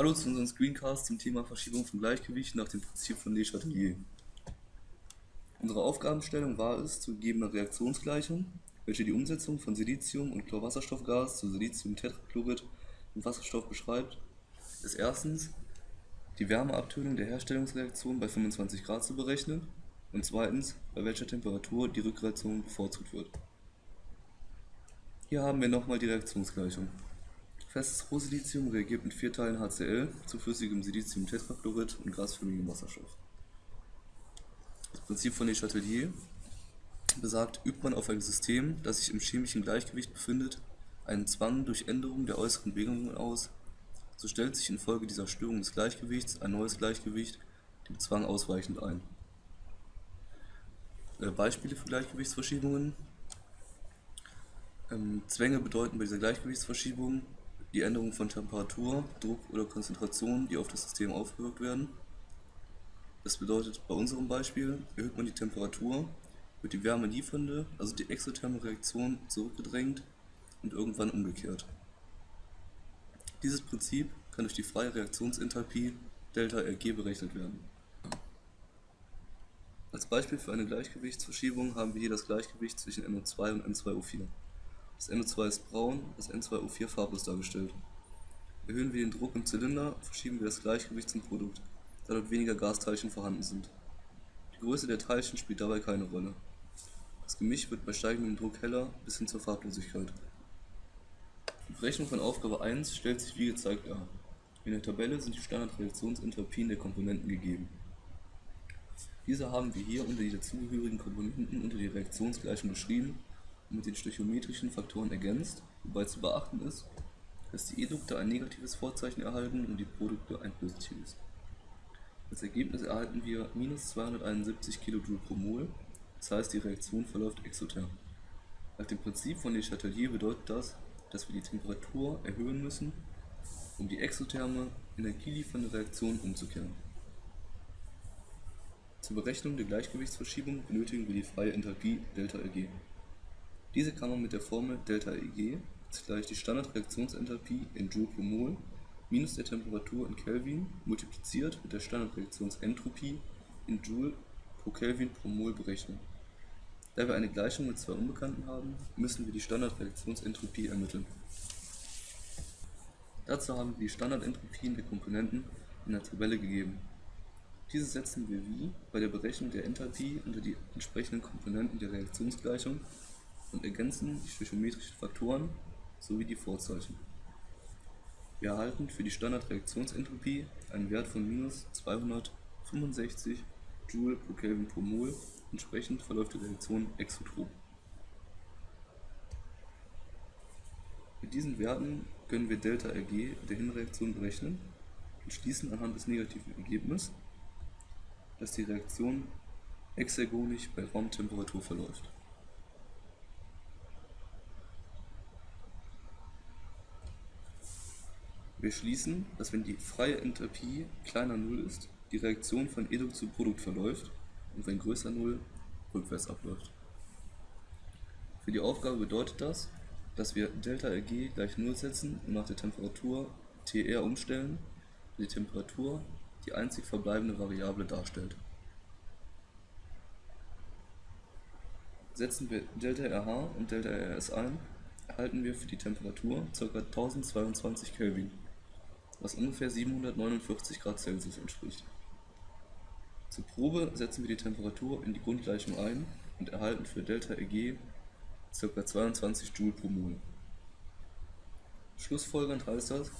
Hallo zu unserem Screencast zum Thema Verschiebung von Gleichgewicht nach dem Prinzip von Le Chatelier. Unsere Aufgabenstellung war es, zu gegebener Reaktionsgleichung, welche die Umsetzung von Silizium und Chlorwasserstoffgas zu Siliziumtetrachlorid und Wasserstoff beschreibt, ist erstens die Wärmeabtönung der Herstellungsreaktion bei 25 Grad zu berechnen und zweitens, bei welcher Temperatur die Rückreaktion bevorzugt wird. Hier haben wir nochmal die Reaktionsgleichung. Festes Rohsilizium reagiert mit vier Teilen HCl zu flüssigem Siliziumtetrachlorid und gasförmigem Wasserstoff. Das Prinzip von Le Chatelier besagt, übt man auf ein System, das sich im chemischen Gleichgewicht befindet, einen Zwang durch Änderung der äußeren Bedingungen aus, so stellt sich infolge dieser Störung des Gleichgewichts ein neues Gleichgewicht dem Zwang ausweichend ein. Äh, Beispiele für Gleichgewichtsverschiebungen ähm, Zwänge bedeuten bei dieser Gleichgewichtsverschiebung die Änderung von Temperatur, Druck oder Konzentration, die auf das System aufgewirkt werden. Das bedeutet, bei unserem Beispiel erhöht man die Temperatur, wird die Wärme liefernde, also die exotherme Reaktion zurückgedrängt und irgendwann umgekehrt. Dieses Prinzip kann durch die freie Reaktionsenthalpie ΔRG berechnet werden. Als Beispiel für eine Gleichgewichtsverschiebung haben wir hier das Gleichgewicht zwischen NO2 und N2O4. Das NO2 ist braun, das N2O4 farblos dargestellt. Erhöhen wir den Druck im Zylinder, verschieben wir das Gleichgewicht zum Produkt, da dort weniger Gasteilchen vorhanden sind. Die Größe der Teilchen spielt dabei keine Rolle. Das Gemisch wird bei steigendem Druck heller bis hin zur Farblosigkeit. Die Berechnung von Aufgabe 1 stellt sich wie gezeigt dar. In der Tabelle sind die Standardreaktionsenthalpien der Komponenten gegeben. Diese haben wir hier unter die dazugehörigen Komponenten unter die Reaktionsgleichung beschrieben mit den stöchiometrischen Faktoren ergänzt, wobei zu beachten ist, dass die Edukte ein negatives Vorzeichen erhalten und die Produkte ein positives. Als Ergebnis erhalten wir minus 271 kJ pro Mol, das heißt die Reaktion verläuft exotherm. Nach dem Prinzip von Le Chatelier bedeutet das, dass wir die Temperatur erhöhen müssen, um die exotherme, energieliefernde Reaktion umzukehren. Zur Berechnung der Gleichgewichtsverschiebung benötigen wir die freie Enthalpie ΔEG. Diese kann man mit der Formel ΔEG ist gleich die Standardreaktionsenthalpie in Joule pro Mol minus der Temperatur in Kelvin multipliziert mit der Standardreaktionsentropie in Joule pro Kelvin pro Mol berechnen. Da wir eine Gleichung mit zwei Unbekannten haben, müssen wir die Standardreaktionsentropie ermitteln. Dazu haben wir die Standardentropien der Komponenten in der Tabelle gegeben. Diese setzen wir wie bei der Berechnung der Enthalpie unter die entsprechenden Komponenten der Reaktionsgleichung und ergänzen die stöchiometrischen Faktoren sowie die Vorzeichen. Wir erhalten für die Standardreaktionsentropie einen Wert von minus 265 Joule pro Kelvin pro Mol, entsprechend verläuft die Reaktion exotrop. Mit diesen Werten können wir ΔRG der Hinreaktion berechnen und schließen anhand des negativen Ergebnisses, dass die Reaktion exergonisch bei Raumtemperatur verläuft. Wir schließen, dass wenn die freie Enthalpie kleiner 0 ist, die Reaktion von Edukt zu Produkt verläuft und wenn größer 0 rückwärts abläuft. Für die Aufgabe bedeutet das, dass wir ΔRG gleich 0 setzen und nach der Temperatur TR umstellen, die Temperatur die einzig verbleibende Variable darstellt. Setzen wir ΔRH und ΔRS ein, erhalten wir für die Temperatur ca. 1022 Kelvin was ungefähr 749 Grad Celsius entspricht. Zur Probe setzen wir die Temperatur in die Grundgleichung ein und erhalten für ΔEG ca. 22 Joule pro Mol. Schlussfolgernd heißt das,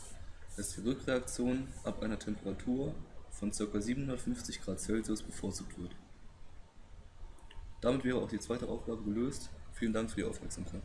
dass die Rückreaktion ab einer Temperatur von ca. 750 Grad Celsius bevorzugt wird. Damit wäre auch die zweite Aufgabe gelöst. Vielen Dank für die Aufmerksamkeit.